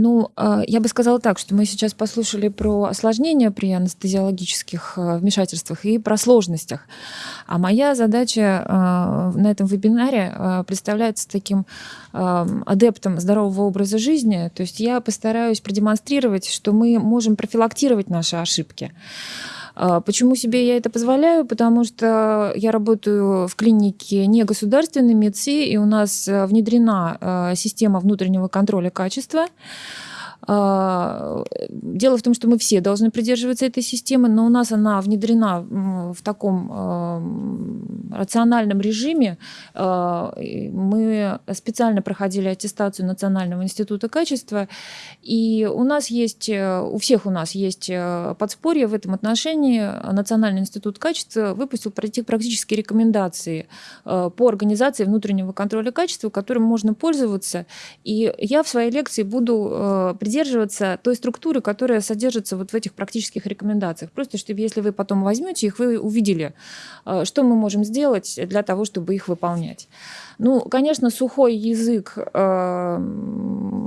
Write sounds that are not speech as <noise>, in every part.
Ну, а, я бы сказала так, что мы сейчас послушали про осложнения при анестезиологических а, вмешательствах и про сложностях. А моя задача а, на этом вебинаре представляется таким адептом здорового образа жизни. То есть я постараюсь продемонстрировать, что мы можем профилактировать наши ошибки. Почему себе я это позволяю? Потому что я работаю в клинике не государственной МЕДСИ, и у нас внедрена система внутреннего контроля качества. А, дело в том, что мы все должны придерживаться этой системы, но у нас она внедрена в таком а, рациональном режиме. А, мы специально проходили аттестацию Национального института качества, и у нас есть, у всех у нас есть подспорье в этом отношении. Национальный институт качества выпустил практические рекомендации по организации внутреннего контроля качества, которым можно пользоваться. И я в своей лекции буду придерживаться той структуры, которая содержится вот в этих практических рекомендациях. Просто чтобы если вы потом возьмете их, вы увидели, э, что мы можем сделать для того, чтобы их выполнять. Ну, конечно, сухой язык э,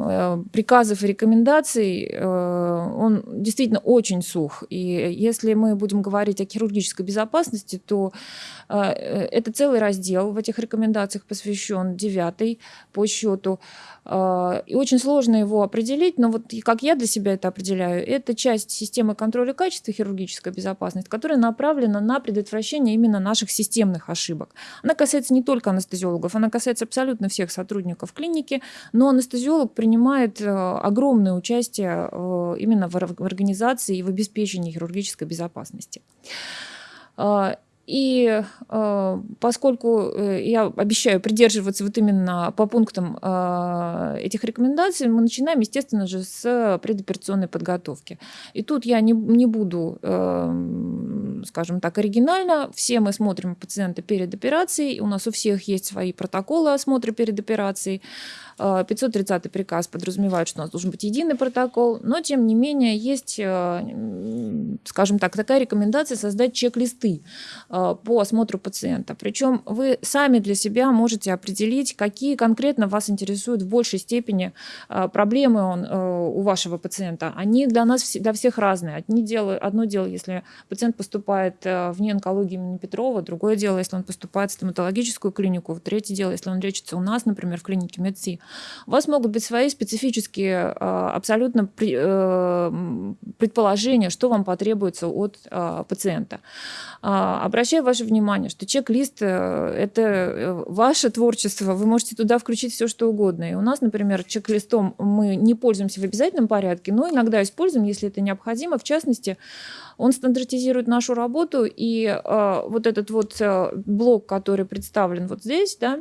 э, приказов и рекомендаций, он действительно очень сух. И если мы будем говорить о хирургической безопасности, то это целый раздел в этих рекомендациях посвящен, девятый по счету. И очень сложно его определить, но вот как я для себя это определяю, это часть системы контроля качества хирургической безопасности, которая направлена на предотвращение именно наших системных ошибок. Она касается не только анестезиологов, она касается абсолютно всех сотрудников клиники, но анестезиолог принимает э, огромное участие э, именно в организации и в обеспечении хирургической безопасности. А, и э, поскольку э, я обещаю придерживаться вот именно по пунктам э, этих рекомендаций, мы начинаем, естественно же, с предоперационной подготовки. И тут я не, не буду, скажем так, оригинально. Все мы смотрим пациента перед операцией, у нас у всех есть свои протоколы осмотра перед операцией. 530 приказ подразумевает, что у нас должен быть единый протокол, но тем не менее есть, скажем так, такая рекомендация создать чек-листы Э, по осмотру пациента. Причем вы сами для себя можете определить, какие конкретно вас интересуют в большей степени э, проблемы он, э, у вашего пациента. Они для нас, для всех разные. Одни дело, одно дело, если пациент поступает в неонкологию имени Петрова, другое дело, если он поступает в стоматологическую клинику, третье дело, если он лечится у нас, например, в клинике МедСи. У вас могут быть свои специфические абсолютно предположения, что вам потребуется от пациента. Обращайтесь обращаю ваше внимание, что чек-лист э, – это э, ваше творчество, вы можете туда включить все, что угодно. И у нас, например, чек-листом мы не пользуемся в обязательном порядке, но иногда используем, если это необходимо. В частности, он стандартизирует нашу работу, и э, вот этот вот э, блок, который представлен вот здесь, да,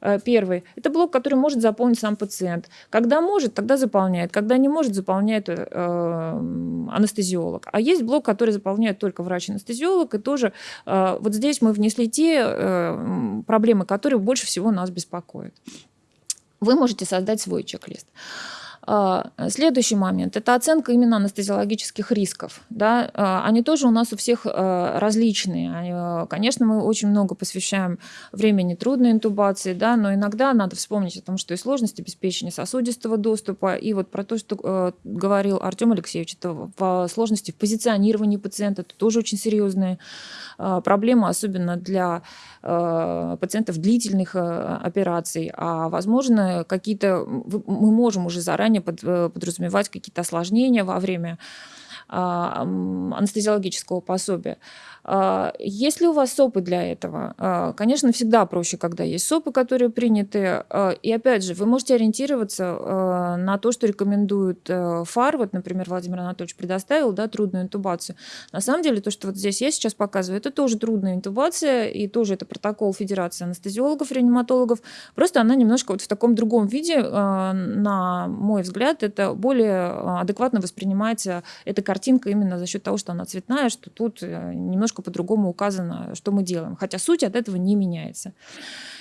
Э, первый – это блок, который может заполнить сам пациент. Когда может, тогда заполняет. Когда не может, заполняет э, анестезиолог. А есть блок, который заполняет только врач-анестезиолог. И тоже э, вот здесь мы внесли те э, проблемы, которые больше всего нас беспокоят. Вы можете создать свой чек-лист. А, следующий момент – это оценка именно анестезиологических рисков. Да? А, они тоже у нас у всех а, различные. Конечно, мы очень много посвящаем времени трудной интубации, да, но иногда надо вспомнить о том, что и сложность обеспечения сосудистого доступа, и вот про то, что говорил Артем Алексеевич, это в сложности в позиционировании пациента, это тоже очень серьезные проблемы, особенно для пациентов длительных операций. А возможно, какие-то мы можем уже заранее заранее под, э, подразумевать какие-то осложнения во время а, анестезиологического пособия. А, есть ли у вас СОПы для этого? А, конечно, всегда проще, когда есть СОПы, которые приняты. И опять же, вы можете ориентироваться на то, что рекомендует э, ФАР. Вот, например, Владимир Анатольевич предоставил да, трудную интубацию. На самом деле, то, что вот здесь я сейчас показываю, это тоже трудная интубация, и тоже это протокол Федерации анестезиологов, реаниматологов. Просто она немножко вот в таком другом виде, на мой взгляд, это более адекватно воспринимается эта картинка именно за счет того, что она цветная, что тут э, немножко по-другому указано, что мы делаем. Хотя суть от этого не меняется.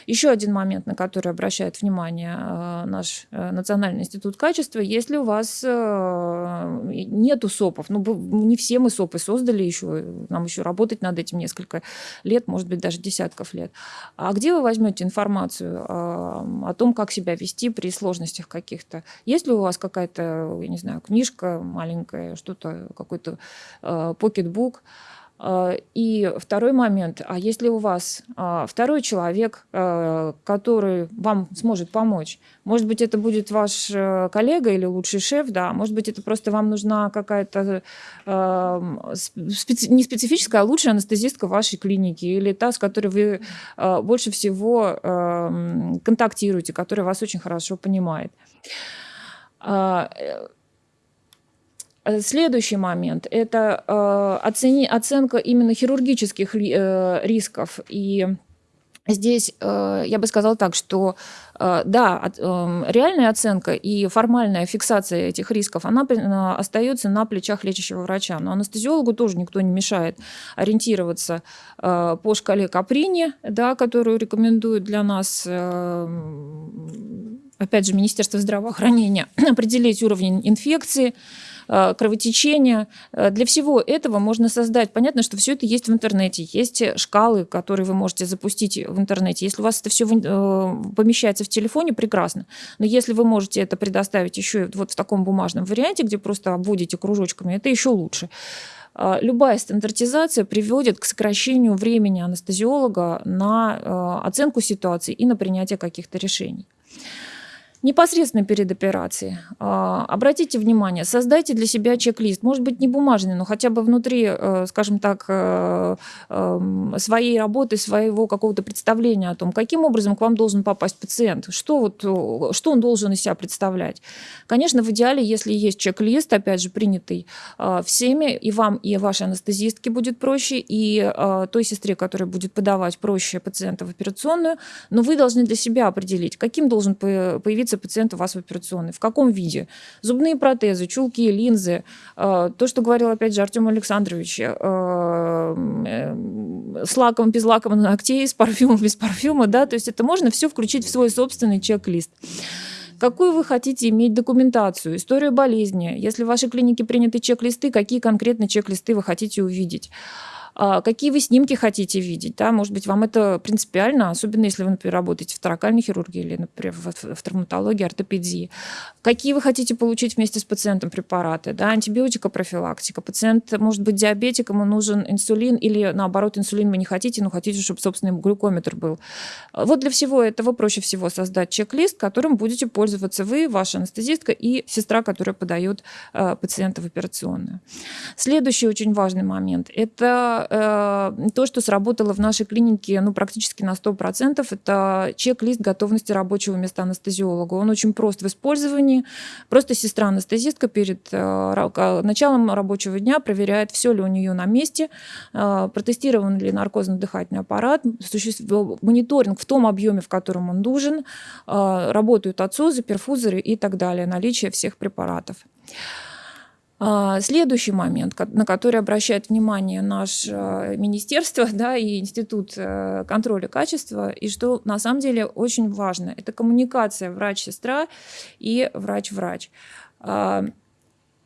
Еще один момент, на который обращает внимание наш Национальный институт качества, если у вас нету СОПов, ну не все мы СОПы создали еще, нам еще работать над этим несколько лет, может быть, даже десятков лет. А где вы возьмете информацию о том, как себя вести при сложностях каких-то? Есть ли у вас какая-то, я не знаю, книжка маленькая, что-то, какой-то покетбук? А, и второй момент, а если у вас а, второй человек, а, который вам сможет помочь, может быть, это будет ваш э, коллега или лучший шеф, да, может быть, это просто вам нужна какая-то не специфическая, а лучшая анестезистка вашей клинике или та, с которой вы больше всего контактируете, которая вас очень хорошо понимает. Э, следующий момент – это э, оцени, оценка именно хирургических э, рисков. И здесь я бы сказала так, что да, реальная оценка и формальная фиксация этих рисков, она остается на плечах лечащего врача. Но анестезиологу тоже никто не мешает ориентироваться по шкале Каприни, да, которую рекомендуют для нас опять же, Министерство здравоохранения, <clears throat> определить уровень инфекции, кровотечения. Э, для всего этого можно создать, понятно, что все это есть в интернете, есть шкалы, которые вы можете запустить в интернете. Если у вас это все э, помещается в телефоне, прекрасно. Но если вы можете это предоставить еще вот в таком бумажном варианте, где просто обводите кружочками, это еще лучше. Любая стандартизация приводит к сокращению времени анестезиолога на оценку ситуации и на принятие каких-то решений. Непосредственно перед операцией. А, обратите внимание, создайте для себя чек-лист. Может быть, не бумажный, но хотя бы внутри, э, скажем так, э, эм, своей работы, своего какого-то представления о том, каким образом к вам должен попасть пациент, что, вот, э, что он должен из себя представлять. Конечно, в идеале, если есть чек-лист, опять же, принятый всеми, и вам, и вашей анестезистке будет проще, и той сестре, которая будет подавать проще пациента в операционную, но вы должны для себя определить, каким должен появиться находится пациент у вас в операционной, в каком виде. Зубные протезы, чулки, линзы, э, то, что говорил опять же Артем Александрович, э, э, с лаком, без лака на ногтей, с парфюмом, без парфюма, да, то есть это можно все включить в свой собственный чек-лист. Какую вы хотите иметь документацию, историю болезни? Если в вашей клинике приняты чек-листы, какие конкретно чек-листы вы хотите увидеть? А, какие вы снимки хотите видеть. Да? Может быть, вам это принципиально, особенно если вы, например, работаете в торакальной хирургии или, например, в, в травматологии, ортопедии. Какие вы хотите получить вместе с пациентом препараты. Да? Антибиотика, профилактика. Пациент может быть диабетик, ему нужен инсулин, или наоборот, инсулин вы не хотите, но хотите, чтобы собственный глюкометр был. Вот для всего этого проще всего создать чек-лист, которым будете пользоваться вы, ваша анестезистка и сестра, которая подает э, пациента в операционную. Следующий очень важный момент – это Э, то, что сработало в нашей клинике ну, практически на 100%, это чек-лист готовности рабочего места анестезиолога. Он очень прост в использовании. Просто сестра-анестезистка перед э, началом рабочего дня проверяет, все ли у нее на месте, э, протестирован ли наркозно-дыхательный аппарат, мониторинг в том объеме, в котором он нужен, работают отсозы, перфузоры и так далее, наличие всех препаратов. А, следующий момент, на который обращает внимание наше а, министерство <laughs> да, и Институт э, контроля качества, и что на самом деле очень важно, это коммуникация врач-сестра и врач-врач.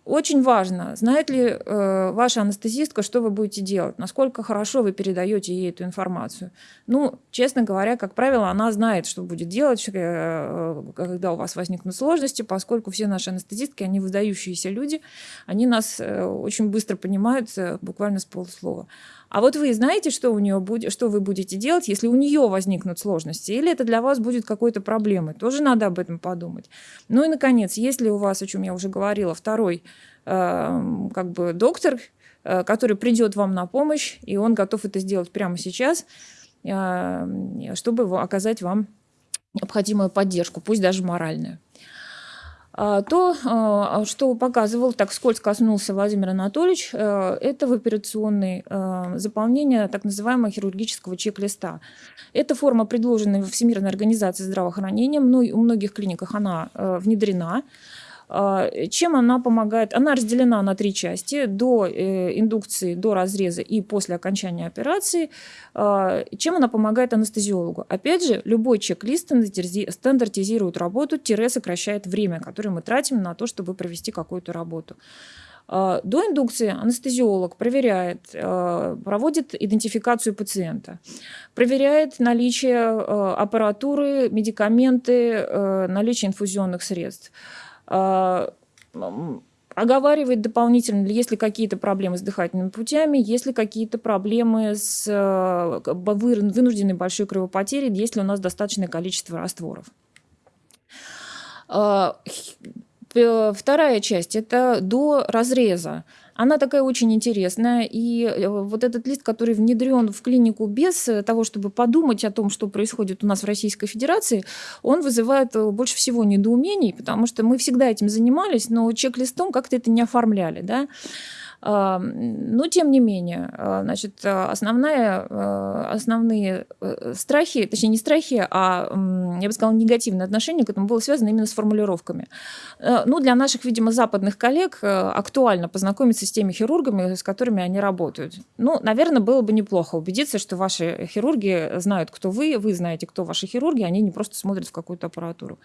Очень важно, знает ли э, ваша анестезистка, что вы будете делать, насколько хорошо вы передаете ей эту информацию. Ну, честно говоря, как правило, она знает, что будет делать, э, когда у вас возникнут сложности, поскольку все наши анестезистки, они выдающиеся люди, они нас э, очень быстро понимают, э, буквально с полуслова. А вот вы знаете, что у нее будет, что вы будете делать, если у нее возникнут сложности, или это для вас будет какой-то проблемой. Тоже надо об этом подумать. Ну и, наконец, если у вас, о чем я уже говорила, второй э, как бы доктор, э, который придет вам на помощь, и он готов это сделать прямо сейчас, э, чтобы оказать вам необходимую поддержку, пусть даже моральную. А, то, а, что показывал, так скользко коснулся Владимир Анатольевич, э, это в операционной э, заполнение так называемого хирургического чек-листа. Эта форма предложена Всемирной организацией здравоохранения, у многих клиниках она э, внедрена. А, чем она помогает? Она разделена на три части. До э, индукции, до разреза и после окончания операции. А, чем она помогает анестезиологу? Опять же, любой чек-лист стандартизирует работу, тире сокращает время, которое мы тратим на то, чтобы провести какую-то работу. А, до индукции анестезиолог проверяет, проводит идентификацию пациента, проверяет наличие аппаратуры, медикаменты, наличие инфузионных средств. А, оговаривает дополнительно, есть ли какие-то проблемы с дыхательными путями, есть ли какие-то проблемы с э, вынужденной большой кровопотерей, есть ли у нас достаточное количество растворов. А, вторая часть – это до разреза. Она такая очень интересная. И э, вот этот лист, который внедрен в клинику без э, того, чтобы подумать о том, что происходит у нас в Российской Федерации, он вызывает э, больше всего недоумений, потому что мы всегда этим занимались, но чек-листом как-то это не оформляли. Да? Но тем не менее, а, значит, основная, а, основные э, страхи, точнее не страхи, а, я бы сказала, негативное отношение к этому было связано именно с формулировками. Э, ну, для наших, видимо, западных коллег э, актуально познакомиться с теми хирургами, с которыми они работают. Ну, наверное, было бы неплохо убедиться, что ваши хирурги знают, кто вы, вы знаете, кто ваши хирурги, они не просто смотрят в какую-то аппаратуру.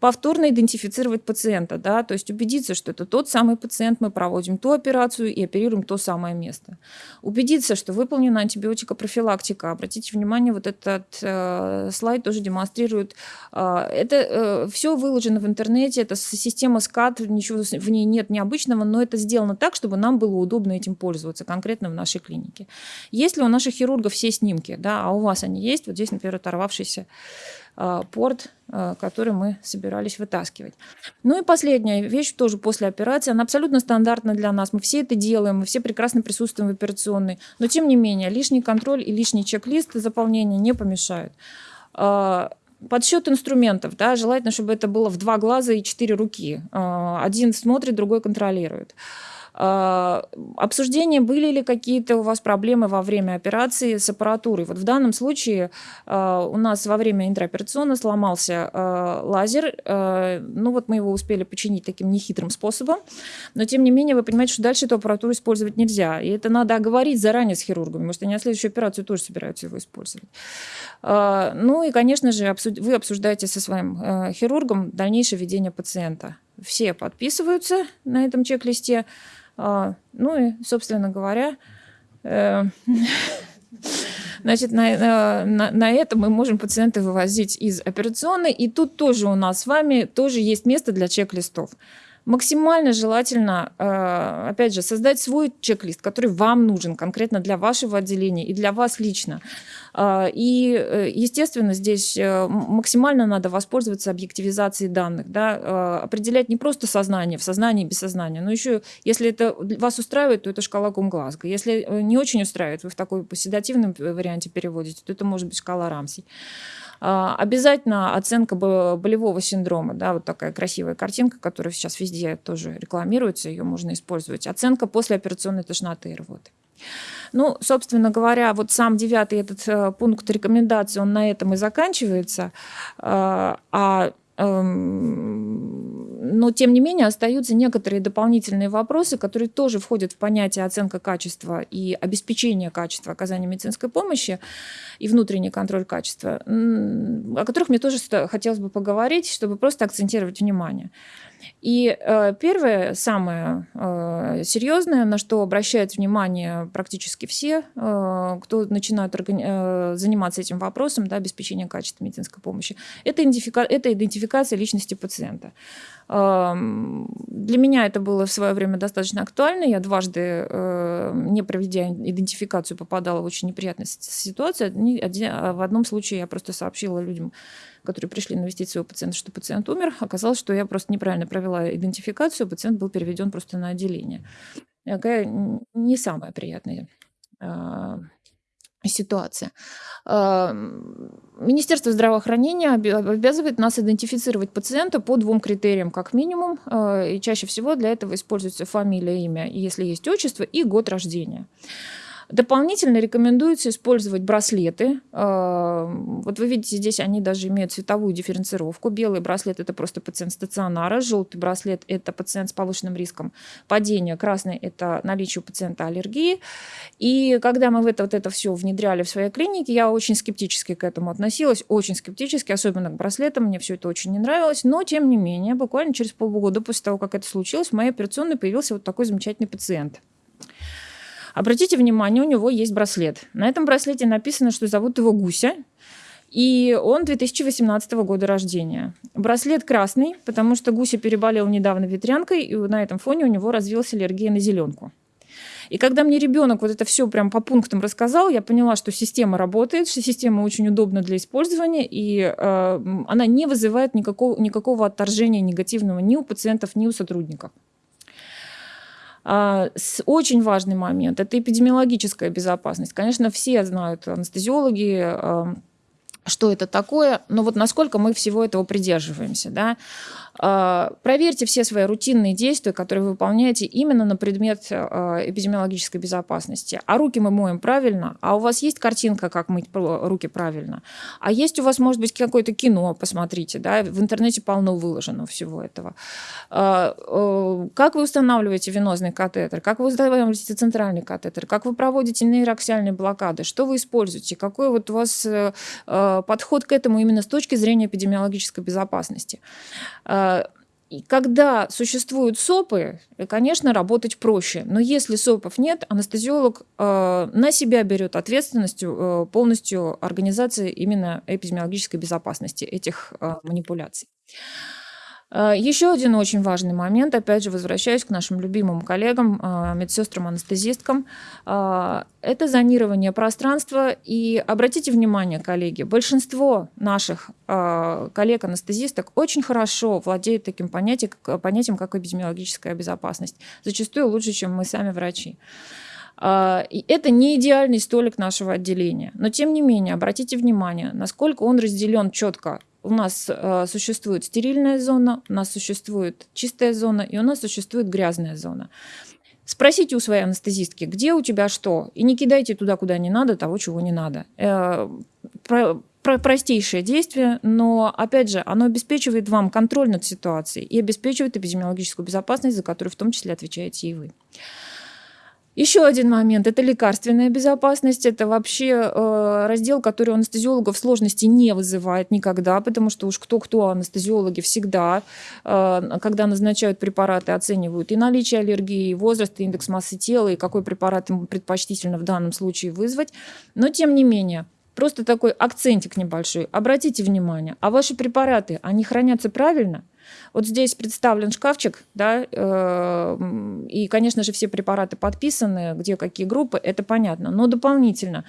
Повторно идентифицировать пациента, да, то есть убедиться, что это тот самый пациент, мы проводим ту операцию, и оперируем то самое место. Убедиться, что выполнена антибиотикопрофилактика. Обратите внимание, вот этот э, слайд тоже демонстрирует. Э, это э, все выложено в интернете, это система СКАТ, ничего в ней нет необычного, но это сделано так, чтобы нам было удобно этим пользоваться, конкретно в нашей клинике. Если у наших хирургов все снимки, да, а у вас они есть, вот здесь, например, оторвавшийся порт, а, который мы собирались вытаскивать. Ну и последняя вещь, тоже после операции, она абсолютно стандартна для нас. Мы все это делаем, мы все прекрасно присутствуем в операционной. Но тем не менее, лишний контроль и лишний чек-лист заполнения не помешают. А, подсчет инструментов, да, желательно, чтобы это было в два глаза и четыре руки. Один смотрит, другой контролирует. А, обсуждение, были ли какие-то у вас проблемы во время операции с аппаратурой. Вот в данном случае а, у нас во время интраоперационно сломался а, лазер. Ну вот мы его успели починить таким нехитрым способом. Но тем не менее вы понимаете, что дальше эту аппаратуру использовать нельзя. И это надо оговорить заранее с хирургами, что они на следующую операцию тоже собираются его использовать. Ну и, конечно же, вы обсуждаете со своим хирургом дальнейшее ведение пациента. Все подписываются на этом чек-листе. А, ну и, собственно говоря, э, <laughs> Значит, на, на, на этом мы можем пациента вывозить из операционной. И тут тоже у нас с вами тоже есть место для чек-листов максимально желательно, э, опять же, создать свой чек-лист, который вам нужен конкретно для вашего отделения и для вас лично. Э, и, э, естественно, здесь максимально надо воспользоваться объективизацией данных, да, определять не просто сознание, в сознании без сознания, но еще, если это вас устраивает, то это шкала Гумглазго. Если не очень устраивает, вы в такой поседативном варианте переводите, то это может быть шкала Рамси. А, обязательно оценка болевого синдрома, да, вот такая красивая картинка, которая сейчас везде тоже рекламируется, ее можно использовать. Оценка после операционной тошноты и рвоты. Ну, собственно говоря, вот сам девятый этот э, пункт рекомендаций, он на этом и заканчивается. А, а но, тем не менее, остаются некоторые дополнительные вопросы, которые тоже входят в понятие оценка качества и обеспечение качества оказания медицинской помощи и внутренний контроль качества, о которых мне тоже хотелось бы поговорить, чтобы просто акцентировать внимание. И э, первое, самое э, серьезное, на что обращают внимание практически все, э, кто начинают органи- э, заниматься этим вопросом, да, обеспечения качества медицинской помощи, это, идентифика- это идентификация личности пациента. Э, для меня это было в свое время достаточно актуально. Я дважды, э, не проведя идентификацию, попадала в очень неприятную ситуацию. А в одном случае я просто сообщила людям, которые пришли навестить своего пациента, что пациент умер. Оказалось, что я просто неправильно провела идентификацию, пациент был переведен просто на отделение. Такая не самая приятная а, ситуация. А, Министерство здравоохранения обязывает нас идентифицировать пациента по двум критериям, как минимум. А, и чаще всего для этого используется фамилия, имя, если есть отчество, и год рождения. Дополнительно рекомендуется использовать браслеты. А, вот вы видите, здесь они даже имеют цветовую дифференцировку. Белый браслет – это просто пациент стационара, желтый браслет – это пациент с повышенным риском падения, красный – это наличие у пациента аллергии. И когда мы в это, вот это все внедряли в своей клинике, я очень скептически к этому относилась, очень скептически, особенно к браслетам, мне все это очень не нравилось. Но, тем не менее, буквально через полгода после того, как это случилось, в моей операционной появился вот такой замечательный пациент – Обратите внимание, у него есть браслет. На этом браслете написано, что зовут его Гуся. И он 2018 года рождения. Браслет красный, потому что Гуся переболел недавно ветрянкой, и на этом фоне у него развилась аллергия на зеленку. И когда мне ребенок вот это все прям по пунктам рассказал, я поняла, что система работает, что система очень удобна для использования, и э, она не вызывает никакого, никакого отторжения негативного ни у пациентов, ни у сотрудников. А, очень важный момент – это эпидемиологическая безопасность. Конечно, все знают, анестезиологи, что это такое, но вот насколько мы всего этого придерживаемся. Да? А, проверьте все свои рутинные действия, которые вы выполняете именно на предмет а, эпидемиологической безопасности. А руки мы моем правильно, а у вас есть картинка, как мыть руки правильно, а есть у вас, может быть, какое-то кино, посмотрите, да? в интернете полно выложено всего этого. А, как вы устанавливаете венозный катетер, как вы устанавливаете центральный катетер, как вы проводите нейроксиальные блокады, что вы используете, какой вот у вас э, подход к этому именно с точки зрения эпидемиологической безопасности. И когда существуют СОПы, конечно, работать проще. Но если СОПов нет, анестезиолог э, на себя берет ответственность э, полностью организации именно эпидемиологической безопасности этих э, манипуляций. Э, Еще один очень важный момент, опять же, возвращаюсь к нашим любимым коллегам, э, медсестрам, анестезисткам, э, это зонирование пространства. И обратите внимание, коллеги, большинство наших коллег-анестезисток очень хорошо владеют таким понятием, понятием, как эпидемиологическая безопасность. Зачастую лучше, чем мы сами врачи. Это не идеальный столик нашего отделения. Но тем не менее, обратите внимание, насколько он разделен четко у нас э, существует стерильная зона, у нас существует чистая зона и у нас существует грязная зона. Спросите у своей анестезистки, где у тебя что, и не кидайте туда, куда не надо, того, чего не надо. Э, про, про простейшее действие, но, опять же, оно обеспечивает вам контроль над ситуацией и обеспечивает эпидемиологическую безопасность, за которую в том числе отвечаете и вы. Еще один момент – это лекарственная безопасность. Это вообще э, раздел, который у анестезиологов сложности не вызывает никогда, потому что уж кто-кто, анестезиологи всегда, э, когда назначают препараты, оценивают и наличие аллергии, и возраст, и индекс массы тела, и какой препарат им предпочтительно в данном случае вызвать. Но тем не менее, просто такой акцентик небольшой. Обратите внимание, а ваши препараты, они хранятся правильно – вот здесь представлен шкафчик, да, э, и, конечно же, все препараты подписаны, где какие группы, это понятно. Но дополнительно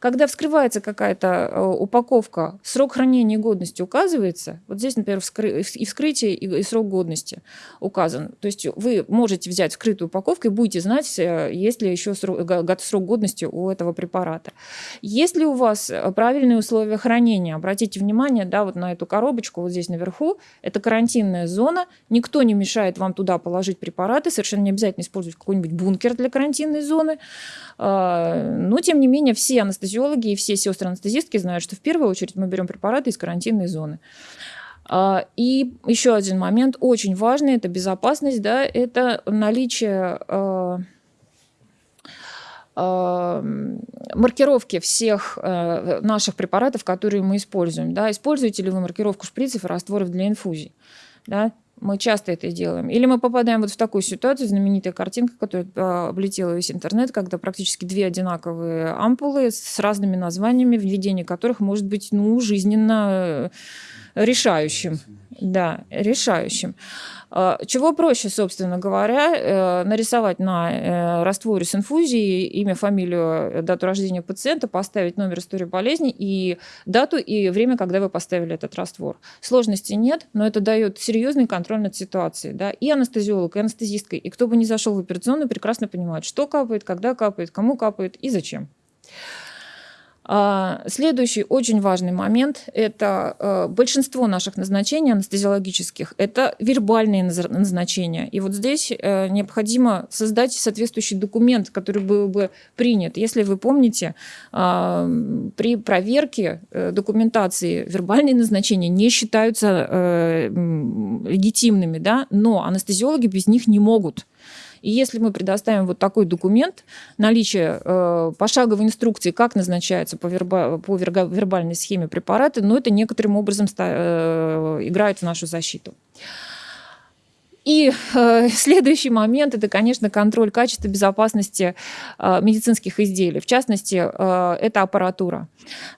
когда вскрывается какая-то э, упаковка, срок хранения и годности указывается. Вот здесь, например, и вскрытие, и срок годности указан. То есть вы можете взять вскрытую упаковку и будете знать, э, есть ли еще срок, срок годности у этого препарата. Если у вас э, правильные условия хранения, обратите внимание да, вот на эту коробочку вот здесь наверху, это карантинная зона, никто не мешает вам туда положить препараты, совершенно не обязательно использовать какой-нибудь бункер для карантинной зоны. А, но, тем не менее, все анестезиологи и все сестры-анестезистки знают, что в первую очередь мы берем препараты из карантинной зоны. А, и еще один момент, очень важный, это безопасность, да, это наличие а, маркировки всех наших препаратов, которые мы используем. Да. Используете ли вы маркировку шприцев и растворов для инфузий? Да. Мы часто это делаем. Или мы попадаем вот в такую ситуацию, знаменитая картинка, которая а, облетела весь интернет, когда практически две одинаковые ампулы с разными названиями, введение которых может быть ну, жизненно э, решающим. Да, решающим. А, чего проще, собственно говоря, э, нарисовать на э, растворе с инфузией имя, фамилию, э, дату рождения пациента, поставить номер истории болезни и дату и время, когда вы поставили этот раствор. Сложности нет, но это дает серьезный контроль над ситуацией. Да? И анестезиолог, и анестезистка, и кто бы ни зашел в операционную, прекрасно понимают, что капает, когда капает, кому капает и зачем. А, следующий очень важный момент – это э, большинство наших назначений анестезиологических – это вербальные назначения. И вот здесь э, необходимо создать соответствующий документ, который был бы принят. Если вы помните, а, при проверке э, документации вербальные назначения не считаются легитимными, да? но анестезиологи без них не могут. И если мы предоставим вот такой документ, наличие э, пошаговой инструкции, как назначаются по, верба, по вербальной схеме препараты, но ну, это некоторым образом э, играет в нашу защиту. И э, <laughs> следующий момент – это, конечно, контроль качества безопасности э, медицинских изделий. В частности, э, это аппаратура.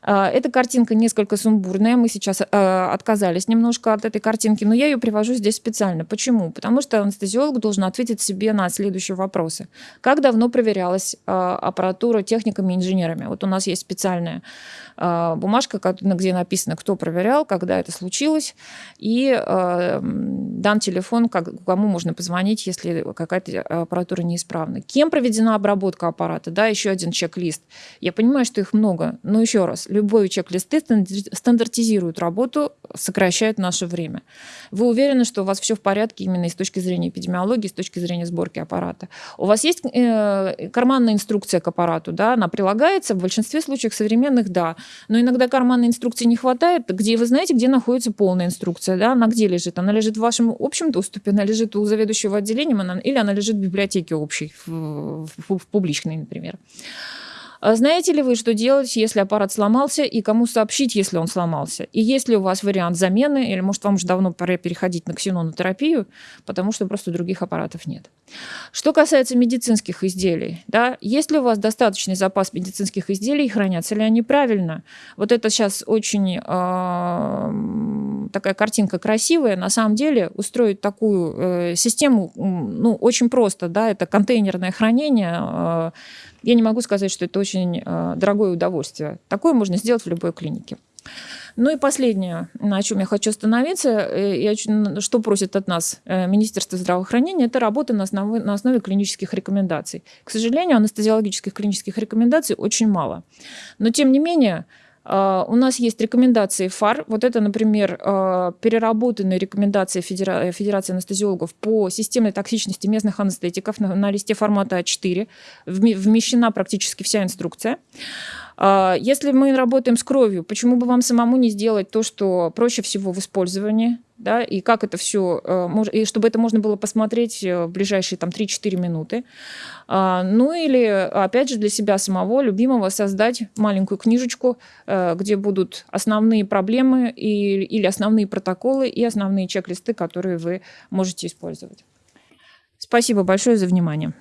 Э, эта картинка несколько сумбурная. Мы сейчас э, отказались немножко от этой картинки, но я ее привожу здесь специально. Почему? Потому что анестезиолог должен ответить себе на следующие вопросы. Как давно проверялась э, аппаратура техниками и инженерами? Вот у нас есть специальная э, бумажка, где написано, кто проверял, когда это случилось, и э, дан телефон, как, кому можно позвонить, если какая-то аппаратура неисправна. Кем проведена обработка аппарата? Да, еще один чек-лист. Я понимаю, что их много, но еще раз, любой чек-листы стандартизируют работу, сокращают наше время. Вы уверены, что у вас все в порядке именно с точки зрения эпидемиологии, с точки зрения сборки аппарата? У вас есть э, карманная инструкция к аппарату, да, она прилагается, в большинстве случаев современных, да, но иногда карманной инструкции не хватает, где вы знаете, где находится полная инструкция, да, она где лежит? Она лежит в вашем общем доступе, она лежит у заведующего отделением, она, или она лежит в библиотеке общей, в, в, в публичной, например. А знаете ли вы, что делать, если аппарат сломался, и кому сообщить, если он сломался? И есть ли у вас вариант замены, или, может, вам уже давно пора переходить на ксенонотерапию, потому что просто других аппаратов нет. Что касается медицинских изделий, да, есть ли у вас достаточный запас медицинских изделий, хранятся ли они правильно? Вот это сейчас очень э, такая картинка красивая. На самом деле устроить такую э, систему ну, очень просто. Да, это контейнерное хранение, э, я не могу сказать, что это очень э, дорогое удовольствие. Такое можно сделать в любой клинике. Ну и последнее, на чем я хочу остановиться, э, и что просит от нас э, Министерство здравоохранения, это работа на основе, на основе клинических рекомендаций. К сожалению, анестезиологических клинических рекомендаций очень мало. Но тем не менее, у нас есть рекомендации ФАР. Вот это, например, uh, переработанные рекомендации Федера... Федерации анестезиологов по системной токсичности местных анестетиков на листе формата А4. Вмещена практически вся инструкция. Uh, если мы работаем с кровью, почему бы вам самому не сделать то, что проще всего в использовании? да, и как это все, э, и чтобы это можно было посмотреть э, в ближайшие там 3-4 минуты. А, ну или, опять же, для себя самого, любимого, создать маленькую книжечку, э, где будут основные проблемы и, или основные протоколы и основные чек-листы, которые вы можете использовать. Спасибо большое за внимание.